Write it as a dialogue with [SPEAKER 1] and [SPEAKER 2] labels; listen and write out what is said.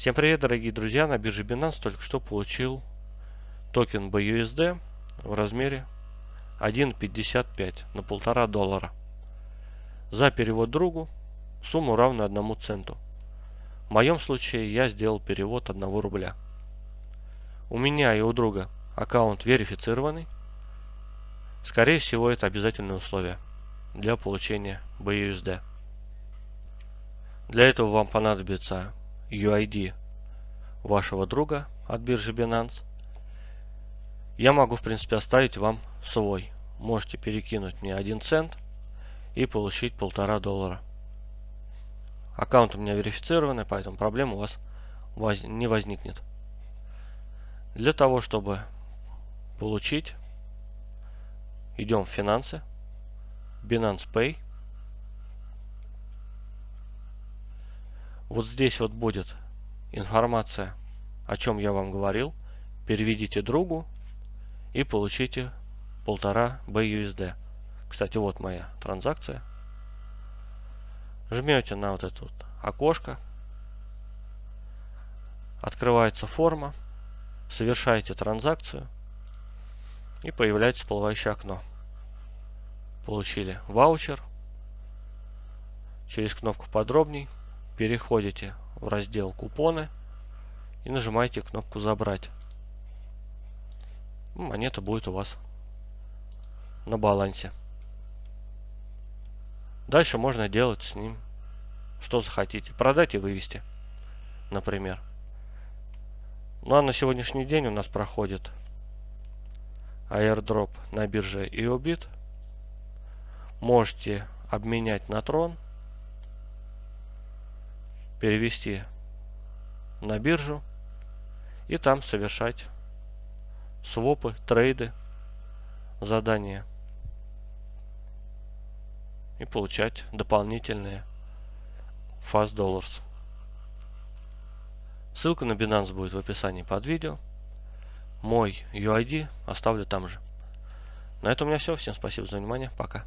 [SPEAKER 1] Всем привет, дорогие друзья! На бирже Binance только что получил токен BUSD в размере 1.55 на полтора доллара. За перевод другу сумму равную одному центу. В моем случае я сделал перевод 1 рубля. У меня и у друга аккаунт верифицированный. Скорее всего это обязательное условие для получения BUSD. Для этого вам понадобится UID вашего друга от биржи Binance. Я могу, в принципе, оставить вам свой. Можете перекинуть мне 1 цент и получить полтора доллара. Аккаунт у меня верифицированный, поэтому проблем у вас воз не возникнет. Для того, чтобы получить, идем в финансы, Binance Pay. Вот здесь вот будет информация, о чем я вам говорил. Переведите другу и получите полтора BUSD. Кстати, вот моя транзакция. Жмете на вот это вот окошко. Открывается форма. Совершаете транзакцию. И появляется всплывающее окно. Получили ваучер. Через кнопку подробней переходите в раздел купоны и нажимаете кнопку забрать. Ну, монета будет у вас на балансе. Дальше можно делать с ним что захотите. Продать и вывести, например. Ну а на сегодняшний день у нас проходит airdrop на бирже EOBIT. Можете обменять на трон перевести на биржу и там совершать свопы, трейды, задания и получать дополнительные Fast Dollars. Ссылка на Binance будет в описании под видео. Мой UID оставлю там же. На этом у меня все. Всем спасибо за внимание. Пока.